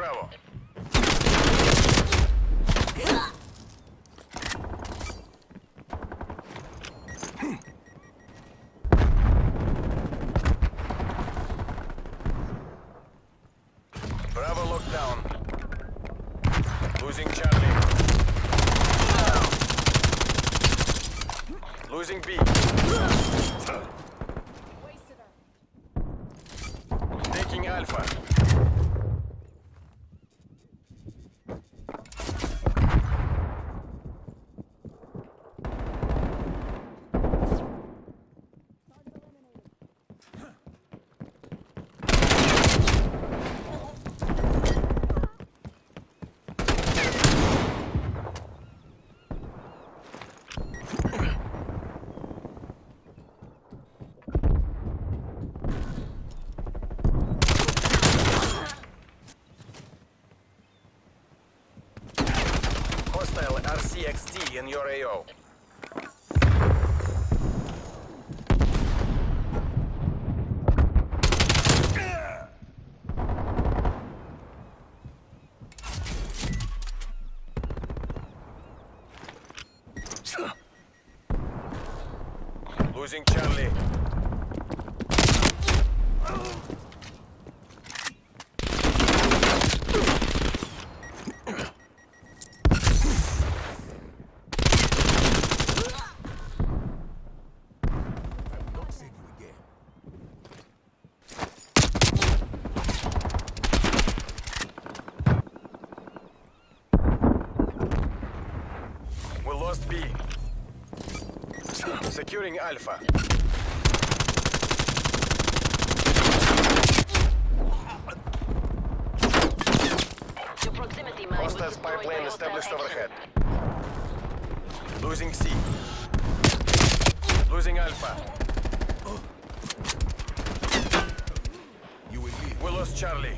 Bravo. Bravo locked down. Losing Charlie. Losing B. Taking Alpha. Hostile RCXD in your AO. Losing Charlie. We lost B. Securing Alpha. Your proximity mine Hostile destroyed spy plane by hostile established overhead. Losing C. Losing Alpha. We lost Charlie.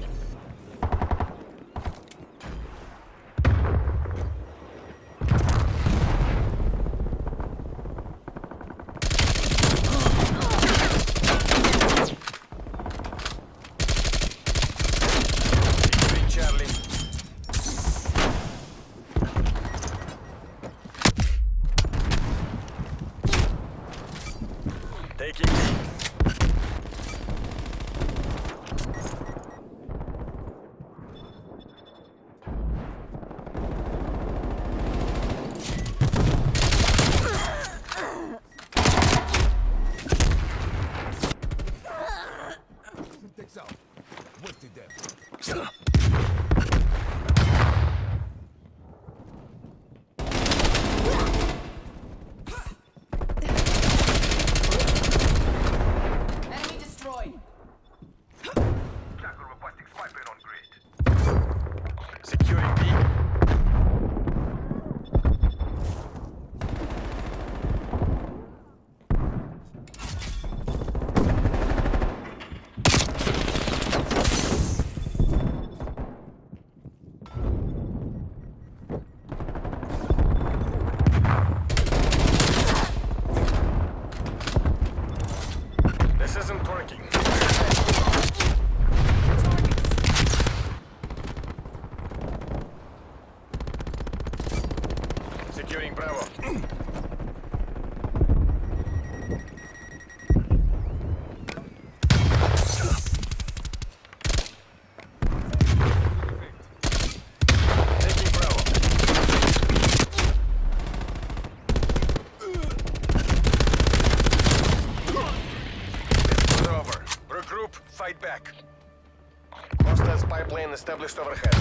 Hostiles spy plane established overhead.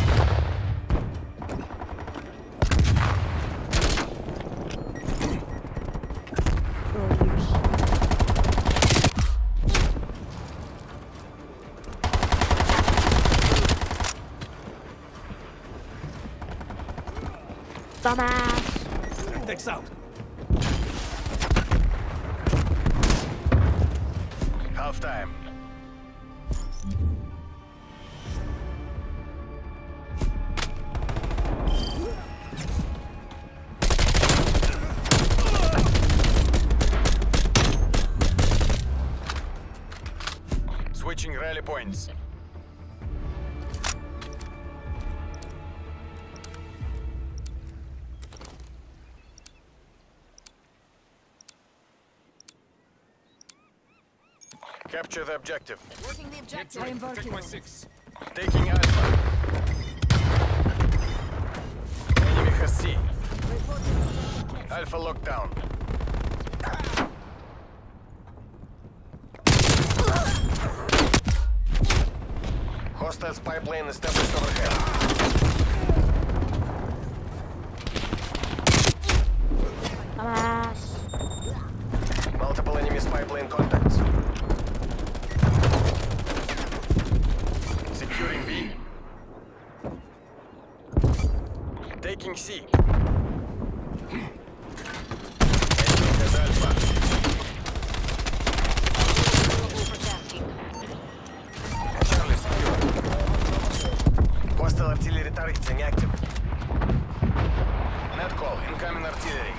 Dumbass. Takes out. Half time. Relay points. Capture the objective. Working the objective. I am Check my six. Taking Alpha. Enemy has C. Alpha lockdown. test spy plane established overhead. Sensing active. Net call, incoming artillery.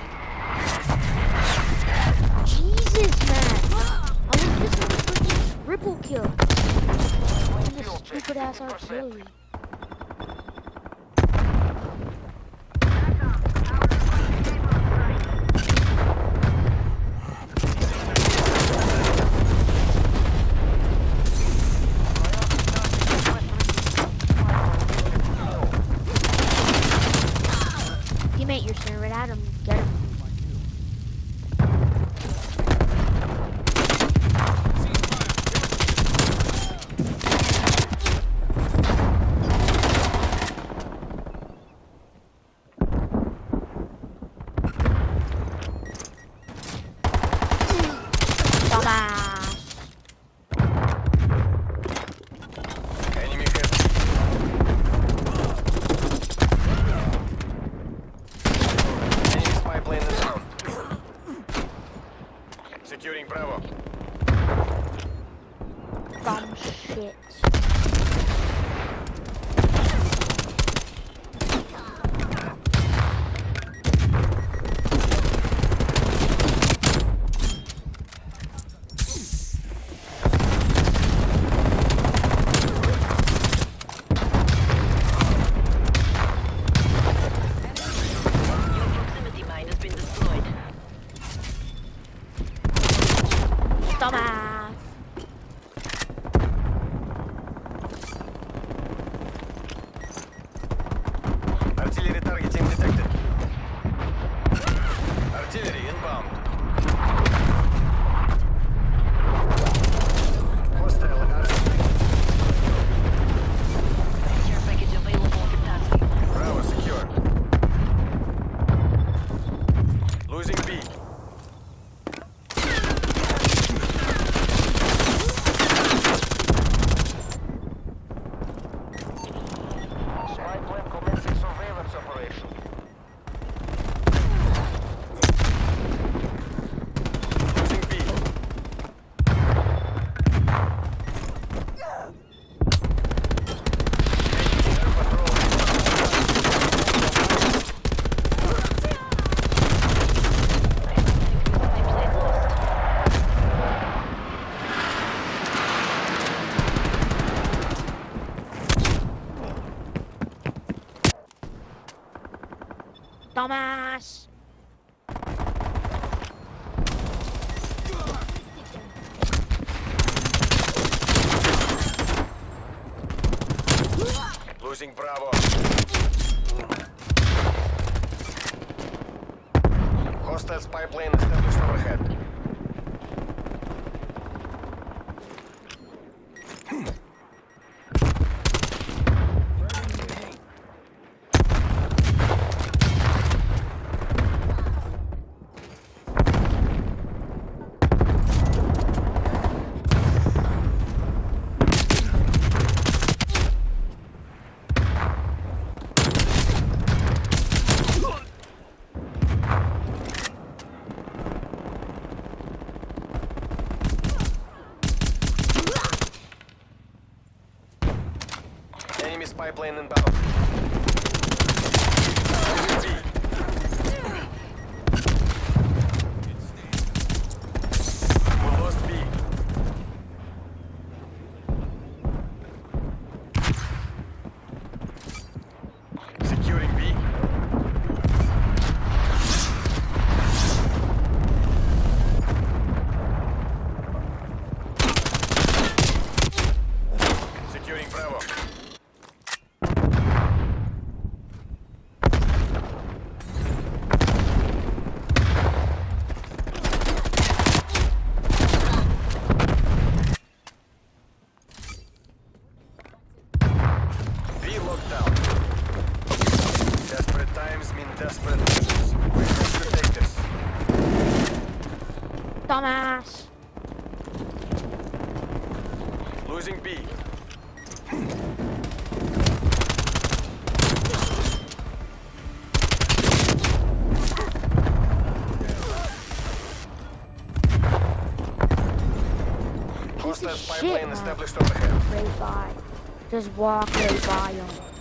Jesus, man! I was just a freaking triple kill. And this stupid ass artillery. Bravo. Shit. Thomas! Losing Bravo. spy plane inbound. Losing B. Hostile of spy shit, plane man. established overhead. Right by. Just walk right by him.